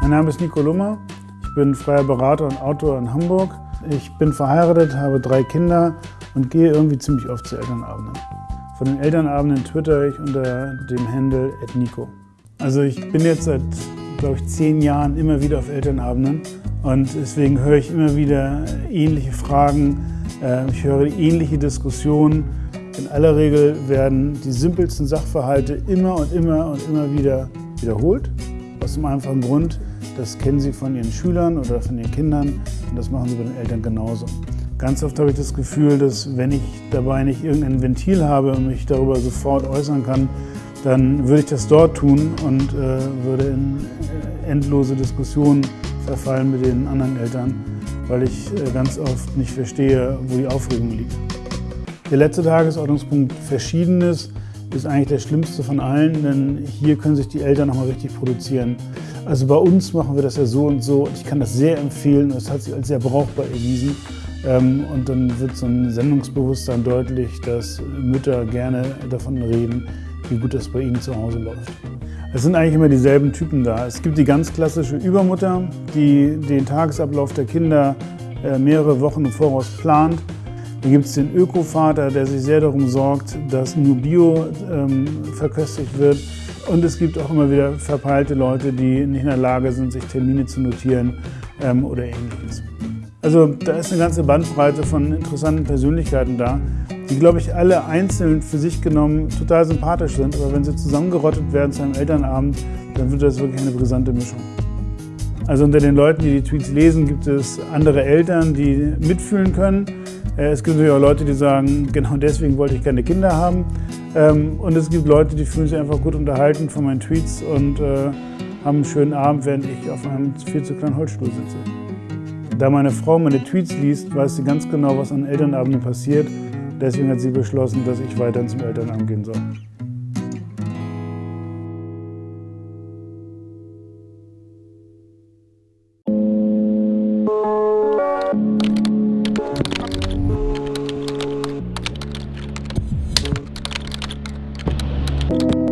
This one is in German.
Mein Name ist Nico Lummer. Ich bin freier Berater und Autor in Hamburg. Ich bin verheiratet, habe drei Kinder und gehe irgendwie ziemlich oft zu Elternabenden. Von den Elternabenden twitter ich unter dem Handle @nico. Also ich bin jetzt seit, glaube ich, zehn Jahren immer wieder auf Elternabenden und deswegen höre ich immer wieder ähnliche Fragen. Äh, ich höre ähnliche Diskussionen. In aller Regel werden die simpelsten Sachverhalte immer und immer und immer wieder wiederholt. Aus dem einfachen Grund, das kennen Sie von Ihren Schülern oder von Ihren Kindern und das machen Sie bei den Eltern genauso. Ganz oft habe ich das Gefühl, dass wenn ich dabei nicht irgendein Ventil habe und mich darüber sofort äußern kann, dann würde ich das dort tun und äh, würde in äh, endlose Diskussionen verfallen mit den anderen Eltern, weil ich äh, ganz oft nicht verstehe, wo die Aufregung liegt. Der letzte Tagesordnungspunkt Verschiedenes ist eigentlich der schlimmste von allen, denn hier können sich die Eltern nochmal richtig produzieren. Also bei uns machen wir das ja so und so. Ich kann das sehr empfehlen. Es hat sich als sehr brauchbar erwiesen. Ähm, und dann wird so ein Sendungsbewusstsein deutlich, dass Mütter gerne davon reden, wie gut das bei ihnen zu Hause läuft. Es sind eigentlich immer dieselben Typen da. Es gibt die ganz klassische Übermutter, die den Tagesablauf der Kinder äh, mehrere Wochen im Voraus plant. Dann gibt es den Ökovater, der sich sehr darum sorgt, dass nur Bio ähm, verköstigt wird. Und es gibt auch immer wieder verpeilte Leute, die nicht in der Lage sind, sich Termine zu notieren ähm, oder ähnliches. Also da ist eine ganze Bandbreite von interessanten Persönlichkeiten da, die, glaube ich, alle einzeln für sich genommen total sympathisch sind. Aber wenn sie zusammengerottet werden zu einem Elternabend, dann wird das wirklich eine brisante Mischung. Also unter den Leuten, die die Tweets lesen, gibt es andere Eltern, die mitfühlen können. Äh, es gibt natürlich auch Leute, die sagen, genau deswegen wollte ich keine Kinder haben. Ähm, und es gibt Leute, die fühlen sich einfach gut unterhalten von meinen Tweets und äh, haben einen schönen Abend, während ich auf einem viel zu kleinen Holzstuhl sitze. Da meine Frau meine Tweets liest, weiß sie ganz genau, was an Elternabenden passiert. Deswegen hat sie beschlossen, dass ich weiterhin zum Elternabend gehen soll. you